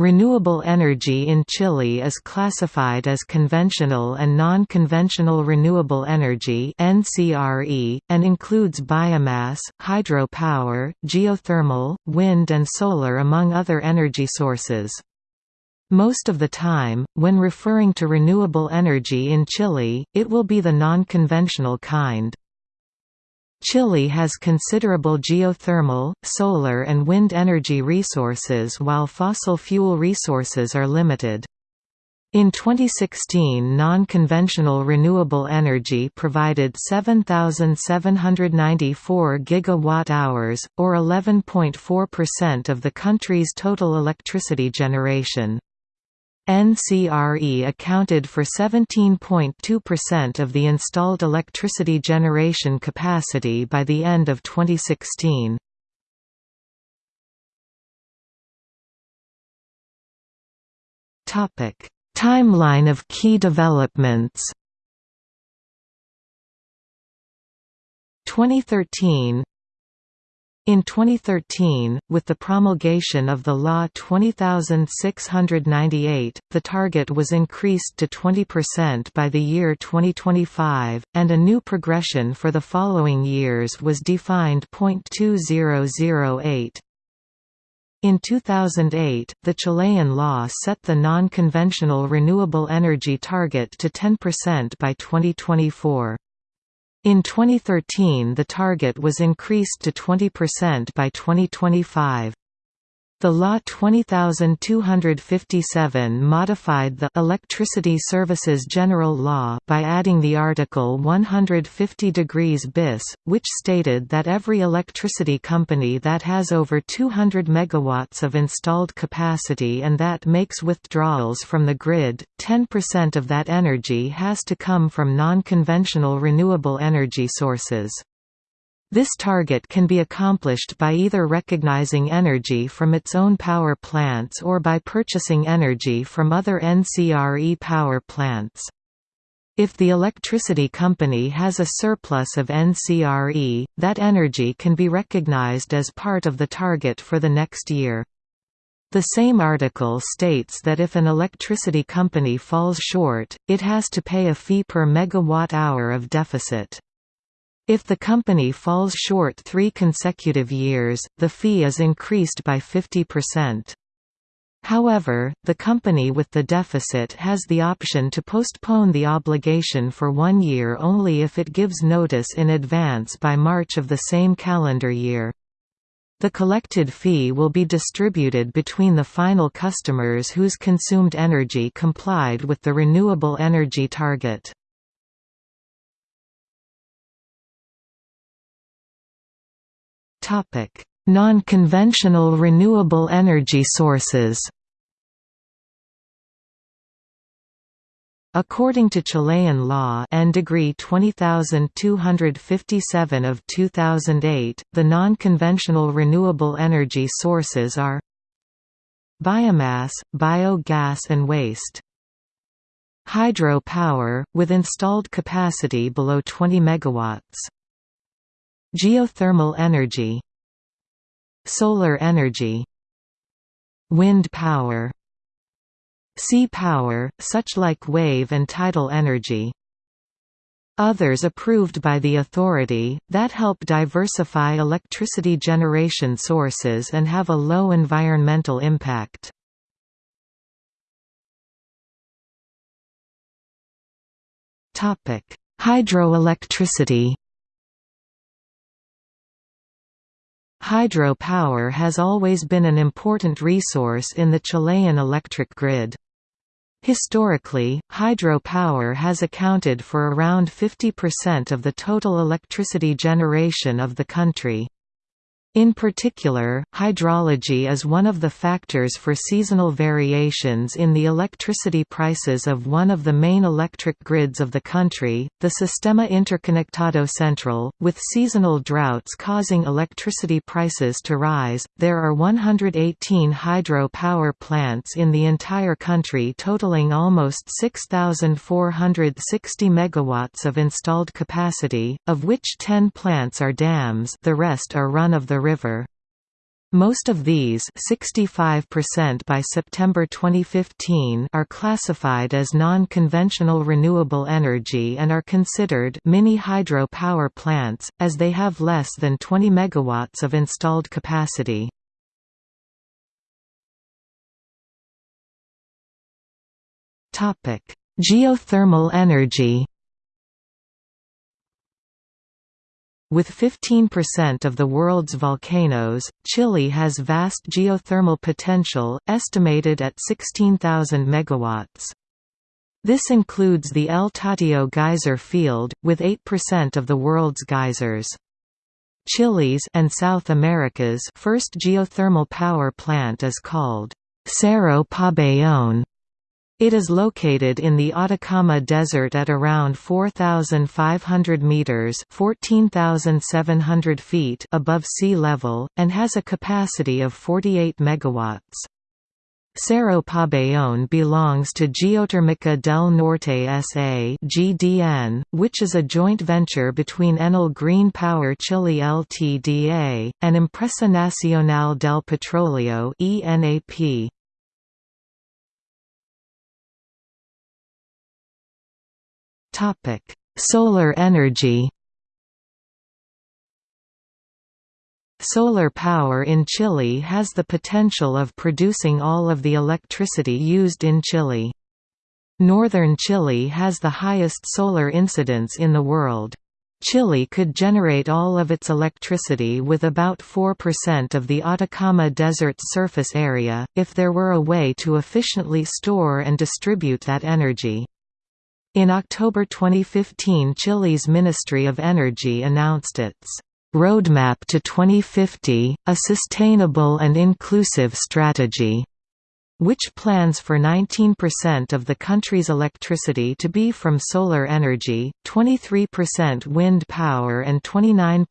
Renewable energy in Chile is classified as conventional and non-conventional renewable energy (NCRE) and includes biomass, hydropower, geothermal, wind and solar among other energy sources. Most of the time, when referring to renewable energy in Chile, it will be the non-conventional kind. Chile has considerable geothermal, solar and wind energy resources while fossil fuel resources are limited. In 2016 non-conventional renewable energy provided 7,794 gigawatt-hours, or 11.4% of the country's total electricity generation. NCRE accounted for 17.2% of the installed electricity generation capacity by the end of 2016. Topic: Timeline of key developments 2013 in 2013, with the promulgation of the Law 20698, the target was increased to 20% by the year 2025, and a new progression for the following years was defined. 2008. In 2008, the Chilean law set the non-conventional renewable energy target to 10% by 2024. In 2013 the target was increased to 20% by 2025. The Law 20257 modified the Electricity Services General Law by adding the article 150 degrees bis, which stated that every electricity company that has over 200 megawatts of installed capacity and that makes withdrawals from the grid, 10% of that energy has to come from non-conventional renewable energy sources. This target can be accomplished by either recognizing energy from its own power plants or by purchasing energy from other NCRE power plants. If the electricity company has a surplus of NCRE, that energy can be recognized as part of the target for the next year. The same article states that if an electricity company falls short, it has to pay a fee per megawatt-hour of deficit. If the company falls short three consecutive years, the fee is increased by 50%. However, the company with the deficit has the option to postpone the obligation for one year only if it gives notice in advance by March of the same calendar year. The collected fee will be distributed between the final customers whose consumed energy complied with the renewable energy target. Non-conventional renewable energy sources According to Chilean law and degree 20257 of 2008, the non-conventional renewable energy sources are biomass, biogas and waste. Hydro power, with installed capacity below 20 MW. Geothermal energy. Solar energy. Wind power. Sea power, such like wave and tidal energy. Others approved by the authority, that help diversify electricity generation sources and have a low environmental impact. Hydroelectricity Hydro power has always been an important resource in the Chilean electric grid. Historically, hydro power has accounted for around 50% of the total electricity generation of the country. In particular, hydrology is one of the factors for seasonal variations in the electricity prices of one of the main electric grids of the country, the Sistema Interconectado Central, with seasonal droughts causing electricity prices to rise. There are 118 hydro power plants in the entire country totaling almost 6460 megawatts of installed capacity, of which 10 plants are dams, the rest are run of river. Most of these 65% by September 2015 are classified as non-conventional renewable energy and are considered mini hydro power plants, as they have less than 20 MW of installed capacity. Geothermal energy With 15% of the world's volcanoes, Chile has vast geothermal potential, estimated at 16,000 megawatts. This includes the El Tatio geyser field, with 8% of the world's geysers. Chile's and South America's first geothermal power plant is called Cerro Pabellón it is located in the Atacama Desert at around 4,500 meters (14,700 feet) above sea level, and has a capacity of 48 megawatts. Cerro Pabellón belongs to Geotérmica del Norte S.A. (GDN), which is a joint venture between Enel Green Power Chile Ltda. and Empresa Nacional del Petróleo (ENAP). Topic: Solar energy. Solar power in Chile has the potential of producing all of the electricity used in Chile. Northern Chile has the highest solar incidence in the world. Chile could generate all of its electricity with about 4% of the Atacama Desert's surface area, if there were a way to efficiently store and distribute that energy. In October 2015 Chile's Ministry of Energy announced its Roadmap to 2050, a sustainable and inclusive strategy which plans for 19% of the country's electricity to be from solar energy, 23% wind power and 29%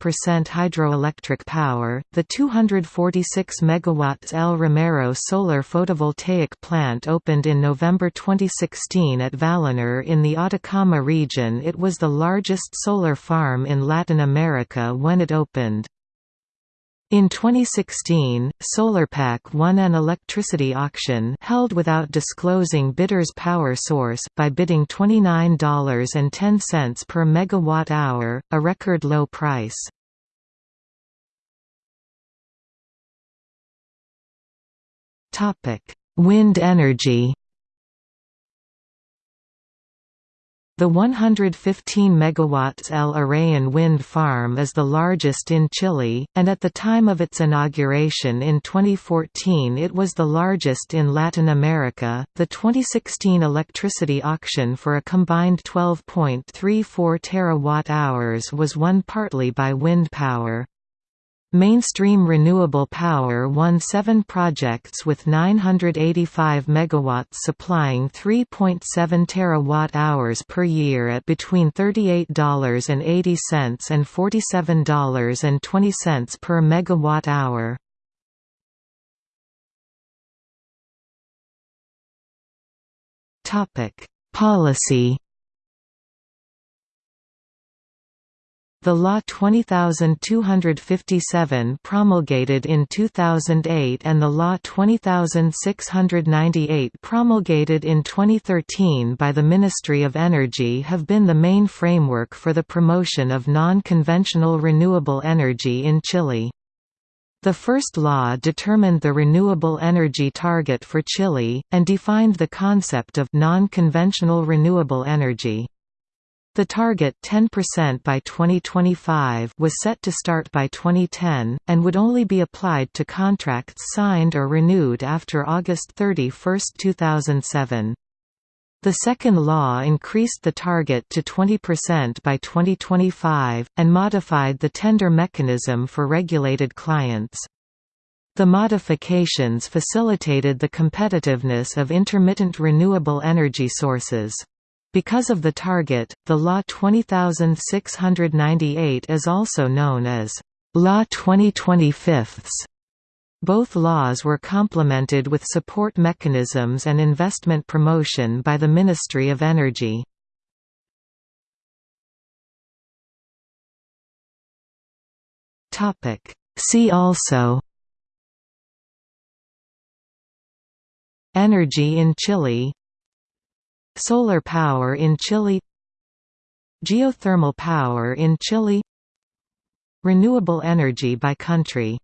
hydroelectric power. The 246 MW El Romero solar photovoltaic plant opened in November 2016 at Vallenar in the Atacama region. It was the largest solar farm in Latin America when it opened. In 2016, SolarPack won an electricity auction held without disclosing bidder's power source by bidding $29.10 per megawatt-hour, a record low price. Topic: Wind energy The 115 MW El Arrayán wind farm is the largest in Chile, and at the time of its inauguration in 2014 it was the largest in Latin America. The 2016 electricity auction for a combined 12.34 terawatt-hours was won partly by wind power. Mainstream Renewable Power won seven projects with 985 MW supplying 3.7 terawatt-hours per year at between $38.80 and $47.20 per megawatt-hour. Policy The Law 20257 promulgated in 2008 and the Law 20698 promulgated in 2013 by the Ministry of Energy have been the main framework for the promotion of non-conventional renewable energy in Chile. The first law determined the renewable energy target for Chile, and defined the concept of non-conventional renewable energy. The target 10% by 2025 was set to start by 2010, and would only be applied to contracts signed or renewed after August 31, 2007. The second law increased the target to 20% by 2025, and modified the tender mechanism for regulated clients. The modifications facilitated the competitiveness of intermittent renewable energy sources. Because of the target, the Law 20698 is also known as Law 2025. Both laws were complemented with support mechanisms and investment promotion by the Ministry of Energy. See also Energy in Chile Solar power in Chile Geothermal power in Chile Renewable energy by country